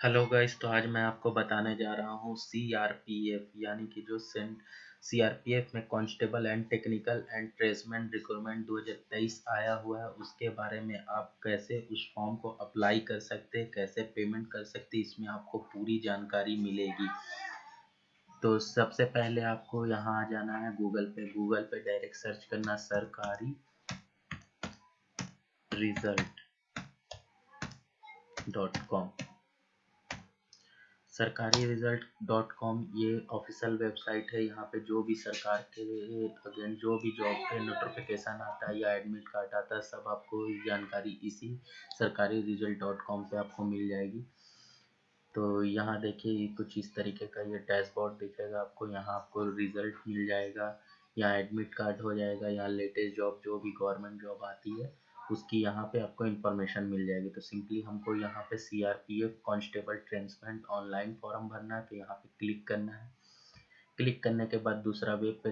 Hello guys तो आज मैं आपको बताने जा रहा हूँ सी आर पी एफ़ यानी कि जो सेंट सी आर पी एफ़ में constable and technical and tradesman recruitment 2023 आया हुआ है, उसके बारे में आप कैसे उस फॉर्म को अप्लाई कर सकते हैं, कैसे पेमेंट कर सकते हैं, इसमें आपको पूरी जानकारी मिलेगी। तो सबसे पहले आपको यहाँ आ जाना है गूगल पे। गूगल पे डायरेक्ट सर्च करना सरकारी रिज़ल्ट डॉट कॉम सरकारी रिज़ल्ट डॉट कॉम ये ऑफिशियल वेबसाइट है। यहाँ पे जो भी सरकार के अगेंस्ट जो भी जॉब के नोटिफिकेशन आता है या एडमिट कार्ड आता है, सब आपको जानकारी इसी सरकारी रिज़ल्ट डॉट कॉम पर आपको मिल जाएगी। तो यहाँ देखिए कुछ इस तरीके का ये डैशबोर्ड दिखेगा आपको। यहाँ आपको रिज़ल्ट मिल जाएगा यहाँ एडमिट कार्ड हो जाएगा यहाँ लेटेस्ट जॉब, जो भी गवर्नमेंट जॉब आती है। उसकी यहाँ पे आपको इन्फॉर्मेशन मिल जाएगी। तो सिंपली हमको यहाँ पे C R P F constable tradesman online form भरना है तो यहाँ पे क्लिक करना है। क्लिक करने के बाद दूसरा वेब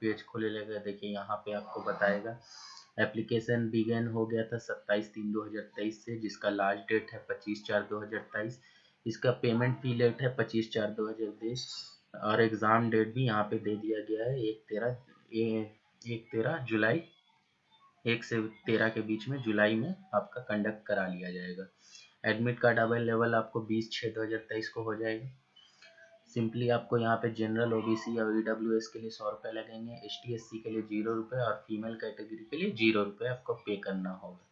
पेज खोले लगेगा। देखिए, यहाँ पे आपको बताएगा। एप्लीकेशन बिगेन हो गया था सत्ताईस तीन दो हज़ार तेईस से, जिसका लास्ट डेट है पच्चीस चार दो हज़ार तेईस। इसका पेमेंट फ़ी लेट है पच्चीस चार दो हज़ार तेईस। और एग्ज़ाम डेट भी यहाँ पे दे दिया गया है, एक तेरह एक तेरह जुलाई एक से तेरह के बीच में जुलाई में आपका कंडक्ट करा लिया जाएगा। एडमिट कार्ड अवेलेबल आपको बीस छः दो हज़ार तेईस को हो जाएगा। सिंपली आपको यहाँ पे जनरल ओबीसी और ई के लिए सौ रुपये लगेंगे एस टी के लिए ज़ीरो रुपये और फीमेल कैटेगरी के लिए ज़ीरो रुपये आपको पे करना होगा।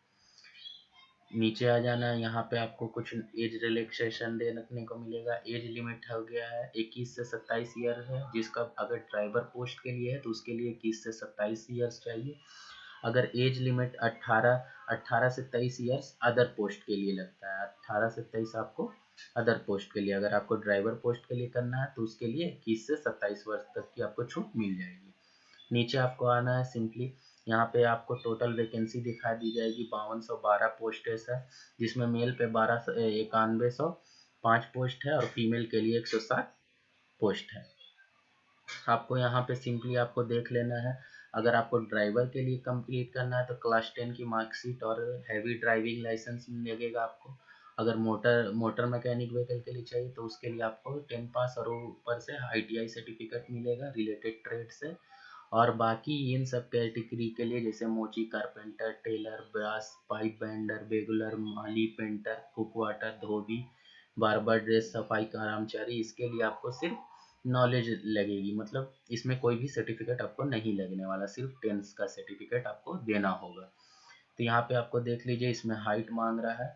नीचे आ जाना, यहाँ पे आपको कुछ एज रिलैक्सेशन देखने को मिलेगा। एज लिमिट हो गया है इक्कीस से सत्ताईस ईयर है, जिसका अगर ड्राइवर पोस्ट के लिए है तो उसके लिए इक्कीस से सत्ताईस ईयर्स चाहिए। अगर एज लिमिट 18 18 से 23 ईयर्स अदर पोस्ट के लिए लगता है। 18 से 23 आपको अदर पोस्ट के लिए, अगर आपको ड्राइवर पोस्ट के लिए करना है तो उसके लिए इक्कीस से 27 वर्ष तक की आपको छूट मिल जाएगी। नीचे आपको आना है सिंपली यहाँ पे आपको टोटल वैकेंसी दिखा दी जाएगी। बावन सौ बारह पोस्ट है जिसमें मेल पे बारह सौ इक्यानवे सौ पाँच पोस्ट है और फीमेल के लिए एक सौ सात पोस्ट है। आपको यहाँ पे सिंपली आपको देख लेना है। अगर आपको ड्राइवर के लिए कंप्लीट करना है तो क्लास टेन की मार्कशीट और हैवी ड्राइविंग लाइसेंस लगेगा आपको। अगर मोटर मोटर मैकेनिक व्हीकल के लिए चाहिए तो उसके लिए आपको टेन पास और ऊपर से आईटीआई सर्टिफिकेट मिलेगा रिलेटेड ट्रेड से। और बाकी इन सब कैटेगरी के लिए, जैसे मोची carpenter tailor brass pipe bender bugler माली पेंटर कुक वाटर धोबी बारबर ड्रेस सफ़ाई, कर्मचारी, इसके लिए आपको सिर्फ़ नॉलेज लगेगी। मतलब इसमें कोई भी सर्टिफिकेट आपको नहीं लगने वाला, सिर्फ़ टेंथ का सर्टिफिकेट आपको देना होगा। तो यहाँ पे आपको देख लीजिए, इसमें हाइट मांग रहा है।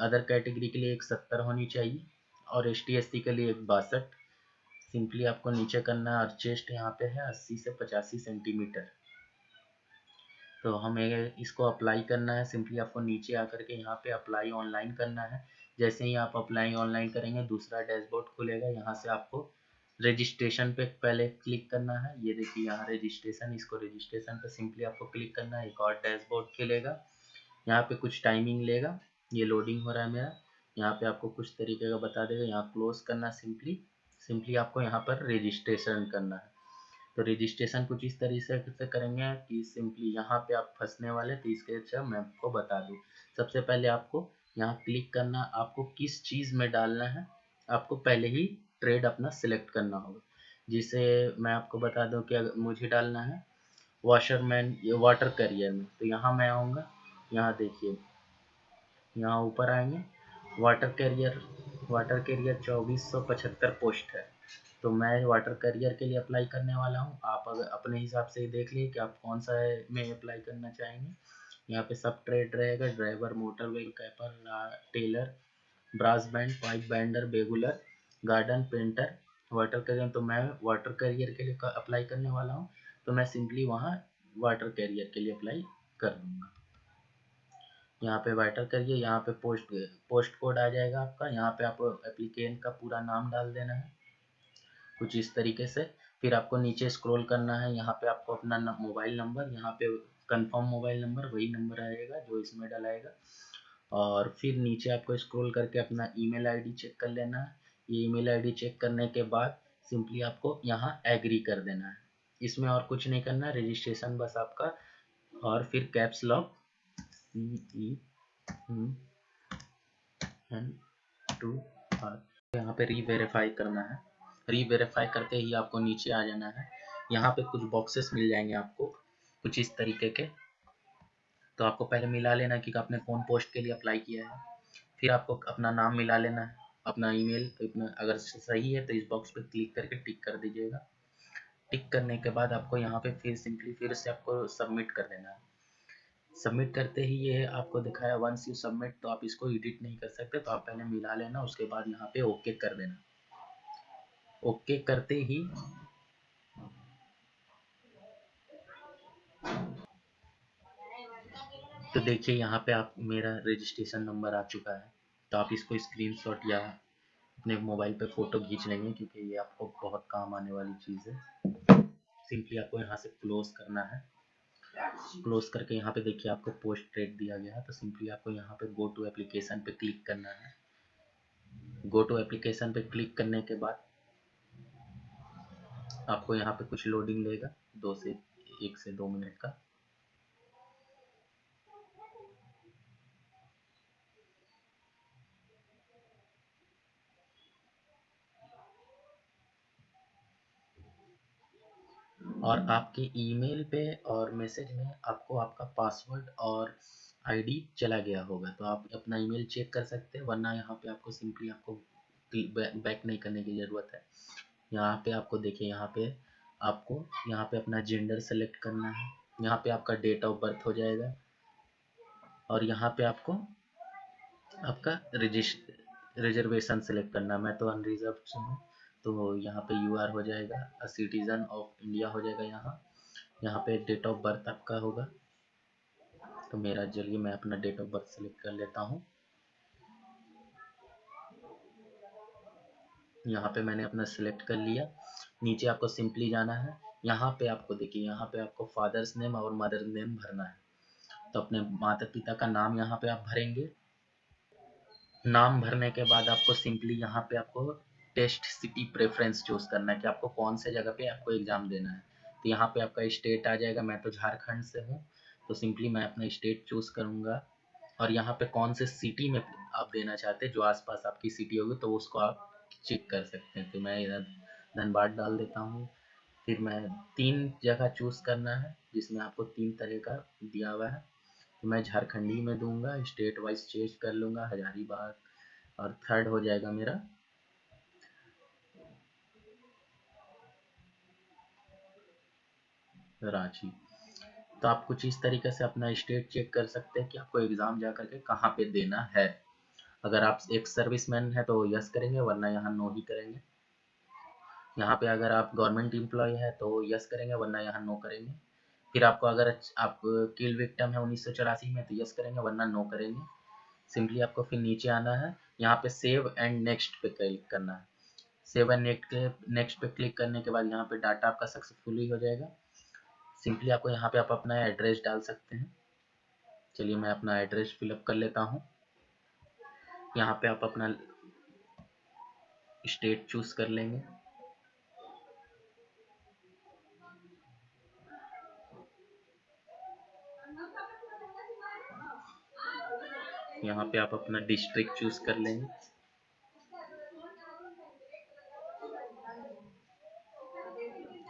अदर कैटेगरी के लिए एक सत्तर होनी चाहिए और एस टी के लिए एक बासठ। सिंपली आपको नीचे करना और चेस्ट यहाँ पे है अस्सी से पचासी सेंटीमीटर तो हमें इसको अप्लाई करना है। सिंपली आपको नीचे आकर के यहाँ पे अप्लाई ऑनलाइन करना है। जैसे ही आप अप्लाई ऑनलाइन करेंगे, दूसरा डैशबोर्ड खुलेगा। यहाँ से आपको रजिस्ट्रेशन पे पहले क्लिक करना है। ये देखिए, यहाँ रजिस्ट्रेशन इसको रजिस्ट्रेशन पे सिंपली आपको क्लिक करना है। एक और डैशबोर्ड खुलेगा। यहाँ पे कुछ टाइमिंग लेगा। ये लोडिंग हो रहा है मेरा। यहाँ पे आपको कुछ तरीके का बता देगा। यहाँ क्लोज करना सिंपली सिंपली आपको यहाँ पर रजिस्ट्रेशन करना है। तो रजिस्ट्रेशन कुछ इस तरीके से करेंगे कि सिंपली यहाँ पे आप फंसने वाले तो इसके अच्छा मैं आपको बता दूँ। सबसे पहले आपको यहाँ क्लिक करना, आपको किस चीज़ में डालना है, आपको पहले ही ट्रेड अपना सिलेक्ट करना होगा। जिसे मैं आपको बता दूँ कि अगर मुझे डालना है वॉशरमैन वाटर करियर में। तो यहाँ मैं आऊँगा, यहाँ देखिए, यहाँ ऊपर आएँगे। वाटर कैरियर वाटर कैरियर चौबीस सौ पचहत्तर पोस्ट है। तो मैं वाटर करियर के लिए अप्लाई करने वाला हूँ। आप अगर अपने हिसाब से देख लिए कि आप कौन सा में अप्लाई करना चाहेंगे। यहाँ पे सब ट्रेड रहेगा, driver, motor wheel कैपर tailor, brass band, pipe bender, bugler, garden, painter, water carrier. तो मैं वाटर करियर के लिए अप्लाई करने वाला हूँ। तो मैं सिंपली वहाँ वाटर कैरियर के लिए अप्लाई कर दूँगा। यहाँ पे वाटर करिए यहाँ पे पोस्ट पोस्ट कोड आ जाएगा आपका। यहाँ पे आप एप्लीकेंट का पूरा नाम डाल देना है। कुछ इस तरीके से। फिर आपको नीचे स्क्रॉल करना है। यहाँ पे आपको अपना मोबाइल नंबर यहाँ पे कंफर्म मोबाइल नंबर वही नंबर आएगा जो इसमें डलाएगा। और फिर नीचे आपको स्क्रॉल करके अपना ईमेल आईडी चेक कर लेना है। ये ईमेल आईडी चेक करने के बाद सिंपली आपको यहाँ एग्री कर देना है। इसमें और कुछ नहीं करना रजिस्ट्रेशन बस आपका। और फिर कैप्स लॉक टू यहाँ पे री वेरीफाई करना है। री वेरीफाई करते ही आपको नीचे आ जाना है। यहाँ पे कुछ बॉक्सेस मिल जाएँगे आपको। कुछ इस तरीके के। तो आपको पहले मिला लेना कि आपने कौन पोस्ट के लिए अप्लाई किया है। फिर आपको अपना नाम मिला लेना है अपना ईमेल अपना, अगर सही है तो इस बॉक्स पे क्लिक करके टिक कर दीजिएगा। टिक करने के बाद आपको यहाँ पे फिर सिंपली फिर से आपको सबमिट कर देना है। सबमिट करते ही ये आपको दिखाया वंस यू सबमिट तो आप इसको एडिट नहीं कर सकते तो आप पहले मिला लेना, उसके बाद यहाँ पे ओके कर देना। ओके करते ही तो देखिए, यहाँ पे आप, मेरा रजिस्ट्रेशन नंबर आ चुका है। तो आप इसको स्क्रीनशॉट या अपने मोबाइल पे फ़ोटो खींच लेंगे, क्योंकि ये आपको बहुत काम आने वाली चीज़ है। सिंपली आपको यहाँ से क्लोज करना है। क्लोज करके यहाँ पे देखिए, आपको पोस्ट रेट दिया गया है। तो सिंपली आपको यहाँ पे गो टू एप्लीकेशन पे क्लिक करना है। गो टू एप्लीकेशन पे क्लिक करने के बाद आपको यहाँ पे कुछ लोडिंग लेगा, दो से, एक से दो मिनट का। और आपके ईमेल पे और मैसेज में आपको आपका पासवर्ड और आईडी चला गया होगा। तो आप अपना ईमेल चेक कर सकते हैं, वरना यहाँ पे आपको सिंपली आपको बैक नहीं करने की ज़रूरत है। यहाँ पे आपको देखिए, यहाँ पे आपको, यहाँ पे अपना जेंडर सेलेक्ट करना है। यहाँ पे आपका डेट ऑफ़ बर्थ हो जाएगा और यहाँ पे आपको आपका रिजर्वेशन सेलेक्ट करना मैं तो अनरिजर्व हूँ। तो यहाँ पे यू आर हो जाएगा अ सिटीज़न ऑफ़ इंडिया हो जाएगा यहाँ। यहाँ पे डेट ऑफ़ बर्थ आपका होगा। तो मेरा, चलिए मैं अपना डेट ऑफ़ बर्थ सेलेक्ट कर लेता हूँ। यहाँ पे मैंने अपना सिलेक्ट कर लिया। नीचे आपको सिंपली जाना है। यहाँ पे आपको देखिए, यहाँ पे आपको फादर्स नेम और मदर नेम भरना है। तो अपने माता पिता का नाम यहाँ पे आप भरेंगे। नाम भरने के बाद आपको सिंपली यहाँ पे आपको टेस्ट सिटी प्रेफरेंस चूज़ करना है कि आपको कौन से जगह पे आपको एग्ज़ाम देना है। तो यहाँ पे आपका स्टेट आ जाएगा, मैं तो झारखंड से हूँ तो सिंपली मैं अपना स्टेट चूज़ करूँगा। और यहाँ पे कौन से सिटी में आप देना चाहते हैं, जो आसपास आपकी सिटी होगी तो उसको आप चेक कर सकते हैं। तो मैं इधर धनबाद डाल देता हूँ। फिर मैं तीन जगह चूज़ करना है, जिसमें आपको तीन तरह का दिया हुआ है। तो मैं झारखंडी में दूँगा, स्टेट वाइज चेंज कर लूँगा, हजारीबाग, और थर्ड हो जाएगा मेरा रांची। तो आप कुछ इस तरीके से अपना स्टेट चेक कर सकते हैं कि आपको एग्ज़ाम जा करके कहाँ पे देना है। अगर आप एक सर्विसमैन है तो यस करेंगे, वरना यहाँ नो ही करेंगे। यहाँ पे अगर आप गवर्नमेंट एम्प्लॉय है तो यस करेंगे, वरना यहाँ नो करेंगे। फिर आपको अगर आप किल विक्टम है उन्नीस में तो यस करेंगे, वरना नो करेंगे। सिंपली आपको फिर नीचे आना है। यहाँ पे सेव एंड नेक्स्ट पे क्लिक करना है। सेव एंड नेक्स्ट पे क्लिक करने के बाद यहाँ पे डाटा आपका सक्सेसफुली हो जाएगा। सिंपली आपको यहाँ पे आप अपना एड्रेस डाल सकते हैं। चलिए मैं अपना एड्रेस फिलअप कर लेता हूँ। यहाँ पे आप अपना स्टेट चूज़ कर लेंगे। यहाँ पे आप अपना डिस्ट्रिक्ट चूज़ कर लेंगे।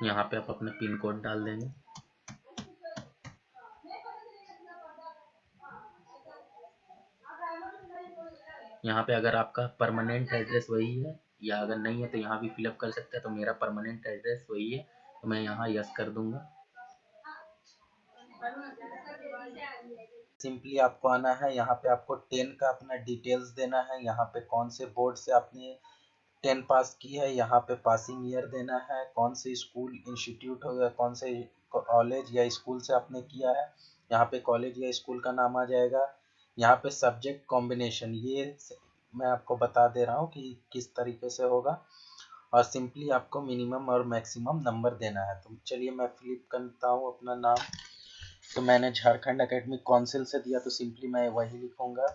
यहाँ पे आप अपना पिन कोड डाल देंगे। यहाँ पे अगर आपका परमानेंट एड्रेस वही है, या अगर नहीं है तो यहाँ भी फिलअप कर सकते हैं तो मेरा परमानेंट एड्रेस वही है तो मैं यहाँ यस कर दूँगा। सिंपली आपको आना है, यहाँ पे आपको टेन का अपना डिटेल्स देना है, यहाँ पे कौन से बोर्ड से आपने टेन पास की है, यहाँ पे पासिंग ईयर देना है, कौन से स्कूल इंस्टीट्यूट हो गया, कौन से कॉलेज या स्कूल से आपने किया है, यहाँ पे कॉलेज या स्कूल का नाम आ जाएगा। यहाँ पे सब्जेक्ट कॉम्बिनेशन ये मैं आपको बता दे रहा हूँ कि किस तरीके से होगा। और सिंपली आपको मिनिमम और मैक्सिमम नंबर देना है। तो चलिए मैं फ्लिप करता हूँ अपना नाम। तो मैंने झारखंड अकेडमिक काउंसिल से दिया तो सिंपली मैं वही लिखूँगा।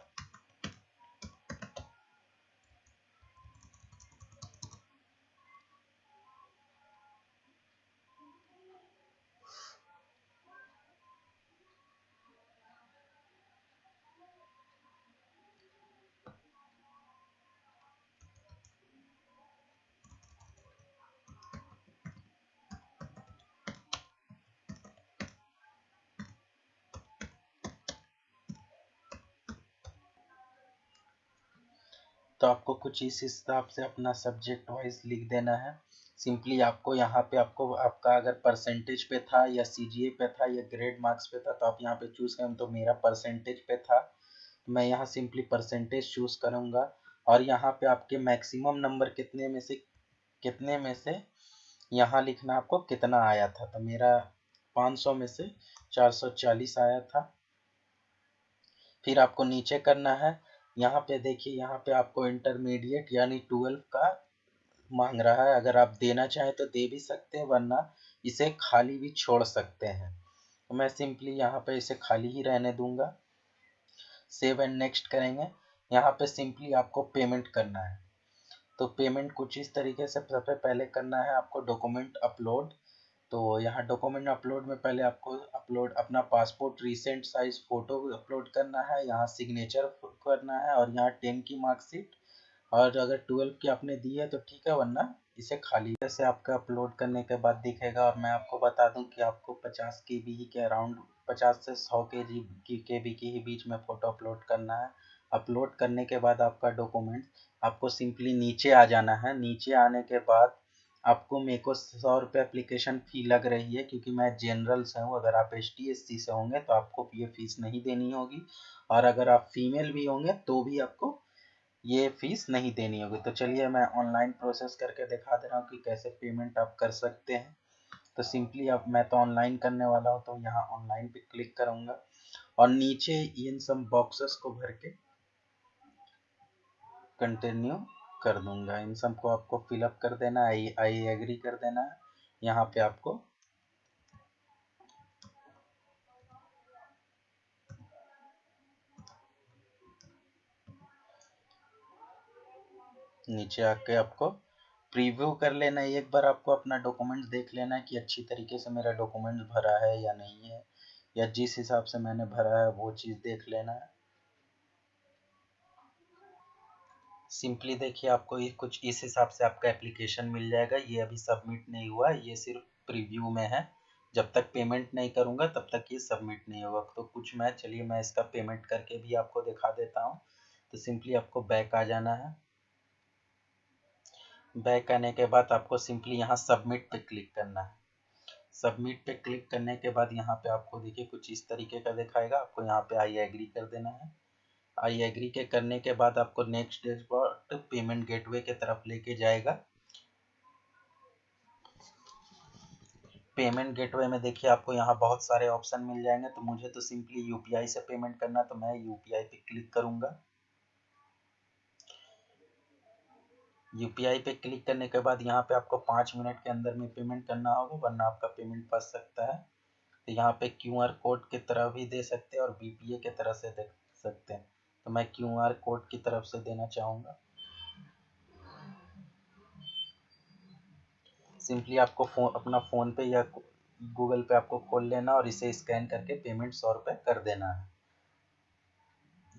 तो आपको कुछ इस हिसाब से अपना सब्जेक्ट वाइज लिख देना है। सिंपली आपको यहाँ पे आपको, आपका अगर परसेंटेज पे था या सी पे था या ग्रेड मार्क्स पे था तो आप यहाँ पे चूज़ करें तो मेरा परसेंटेज पे था। मैं यहाँ सिंपली परसेंटेज चूज़ करूँगा। और यहाँ पे आपके मैक्सिमम नंबर कितने में से, कितने में से यहाँ लिखना आपको कितना आया था? तो मेरा 500 में से 440 आया था। फिर आपको नीचे करना है। यहाँ पे देखिए, यहाँ पे आपको इंटरमीडिएट यानी ट्वेल्व का मांग रहा है। अगर आप देना चाहें तो दे भी सकते हैं, वरना इसे खाली भी छोड़ सकते हैं। तो मैं सिंपली यहाँ पे इसे खाली ही रहने दूँगा। सेव एंड नेक्स्ट करेंगे। यहाँ पे सिंपली आपको पेमेंट करना है। तो पेमेंट कुछ इस तरीके से सबसे पहले करना है, आपको डॉक्यूमेंट अपलोड तो यहाँ डॉक्यूमेंट अपलोड में पहले आपको अपलोड अपना passport recent size photo upload करना है, यहाँ सिग्नेचर करना है और यहाँ टेन की मार्कशीट और अगर ट्वेल्व की आपने दी है तो ठीक है, वरना इसे खाली से आपका अपलोड करने के बाद दिखेगा और मैं आपको बता दूँ कि आपको 50 के बी के अराउंड 50 से 100 के जी की, के बी के ही बीच में फ़ोटो अपलोड करना है। अपलोड करने के बाद आपका डॉक्यूमेंट आपको सिंपली नीचे आ जाना है। नीचे आने के बाद आपको मेरे को सौ रुपये अप्लीकेशन फ़ी लग रही है, क्योंकि मैं जनरल से हूँ। अगर आप एस टी से होंगे तो आपको ये फ़ीस नहीं देनी होगी। और अगर आप फीमेल भी होंगे तो भी आपको ये फ़ीस नहीं देनी होगी। तो चलिए, मैं ऑनलाइन प्रोसेस करके दिखा दे रहा हूँ कि कैसे पेमेंट आप कर सकते हैं। तो सिंपली अब मैं तो ऑनलाइन करने वाला हूँ तो यहाँ ऑनलाइन पे क्लिक करूँगा। और नीचे इन सब बॉक्सेस को भर के कंटिन्यू कर दूँगा। इन सबको आपको फिलअप कर देना आई आई एग्री कर देना। यहाँ पे आपको नीचे आके आपको प्रीव्यू कर लेना। है एक बार आपको अपना डॉक्यूमेंट देख लेना है कि अच्छी तरीके से मेरा डॉक्यूमेंट भरा है या नहीं है, या जिस हिसाब से मैंने भरा है वो चीज़ देख लेना। है सिंपली देखिए आपको ये कुछ इस हिसाब से आपका एप्लीकेशन मिल जाएगा। ये अभी सबमिट नहीं हुआ, ये सिर्फ़ प्रीव्यू में है। जब तक पेमेंट नहीं करूँगा, तब तक ये सबमिट नहीं होगा। तो कुछ मैं, चलिए मैं इसका पेमेंट करके भी आपको दिखा देता हूँ। तो सिंपली आपको बैक आ जाना है। बैक आने के बाद आपको सिंपली यहाँ सबमिट पे क्लिक करना है। सबमिट पे क्लिक करने के बाद यहाँ पे आपको देखिए कुछ इस तरीके का दिखाएगा। आपको यहाँ पे आई एग्री कर देना है। आई एग्री के करने के बाद आपको नेक्स्ट डैशबोर्ड पेमेंट गेटवे के तरफ़ लेके जाएगा। पेमेंट गेटवे में देखिए आपको यहाँ बहुत सारे ऑप्शन मिल जाएँगे तो मुझे तो सिंपली यूपीआई से पेमेंट करना तो मैं यूपीआई पे क्लिक करूँगा। यूपीआई पे क्लिक करने के बाद यहाँ पे आपको पाँच मिनट के अंदर में पेमेंट करना होगा, वरना आपका पेमेंट फंस सकता है। तो यहाँ पे क्यू आर कोड की तरह भी दे सकते हैं और बीपीए के तरह से दे सकते हैं। तो मैं क्यू आर कोड की तरफ़ से देना चाहूँगा। सिंपली आपको फ़ोन अपना फ़ोन पे या गूगल पे आपको खोल लेना और इसे स्कैन करके पेमेंट सौ रुपये कर देना है।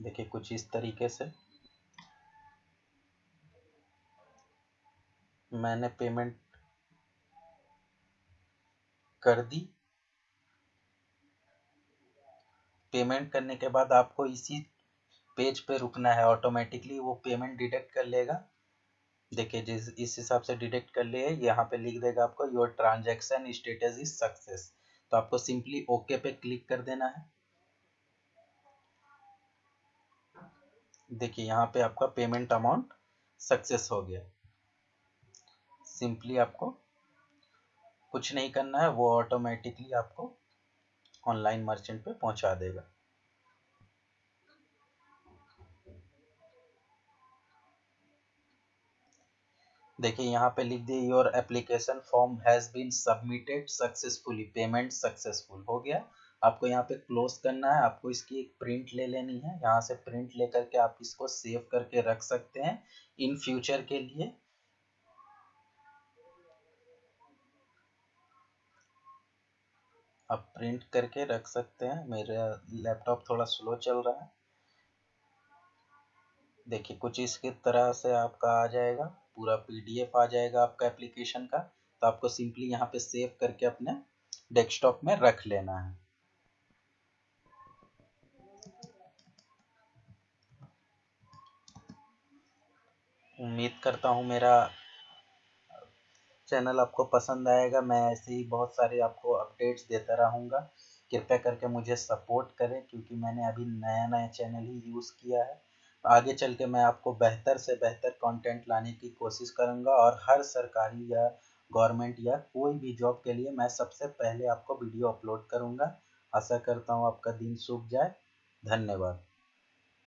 देखिए कुछ इस तरीके से। मैंने पेमेंट कर दी। पेमेंट करने के बाद आपको इसी पेज पे रुकना है ऑटोमेटिकली वो पेमेंट डिटेक्ट कर लेगा। देखिए, जिस, इस हिसाब से डिटेक्ट कर लिए, यहाँ पे लिख देगा आपको your transaction status is success तो आपको सिंपली ओके पे क्लिक कर देना है। देखिए, यहाँ पे आपका पेमेंट अमाउंट सक्सेस हो गया। सिंपली आपको कुछ नहीं करना है, वो ऑटोमेटिकली आपको ऑनलाइन मर्चेंट पे पहुँचा देगा। देखिए, यहाँ पे लिख दिए your application form has been submitted successfully payment successful हो गया। आपको यहाँ पे क्लोज करना है। आपको इसकी एक प्रिंट ले लेनी है। यहाँ से प्रिंट लेकर के आप इसको सेव करके रख सकते हैं। इन फ्यूचर के लिए। आप प्रिंट करके रख सकते हैं। मेरा लैपटॉप थोड़ा स्लो चल रहा है। देखिए, कुछ इसकी तरह से आपका आ जाएगा। पूरा पीडीएफ आ जाएगा आपका एप्लीकेशन का तो आपको सिंपली यहाँ पे सेव करके अपने डेस्कटॉप में रख लेना है। उम्मीद करता हूँ मेरा चैनल आपको पसंद आएगा। मैं ऐसे ही बहुत सारे आपको अपडेट्स देता रहूँगा। कृपया करके मुझे सपोर्ट करें, क्योंकि मैंने अभी नया नया चैनल ही यूज़ किया है। आगे चल के मैं आपको बेहतर से बेहतर कंटेंट लाने की कोशिश करूँगा और हर सरकारी या गवर्नमेंट या कोई भी जॉब के लिए मैं सबसे पहले आपको वीडियो अपलोड करूँगा। आशा करता हूँ आपका दिन सूख जाए। धन्यवाद।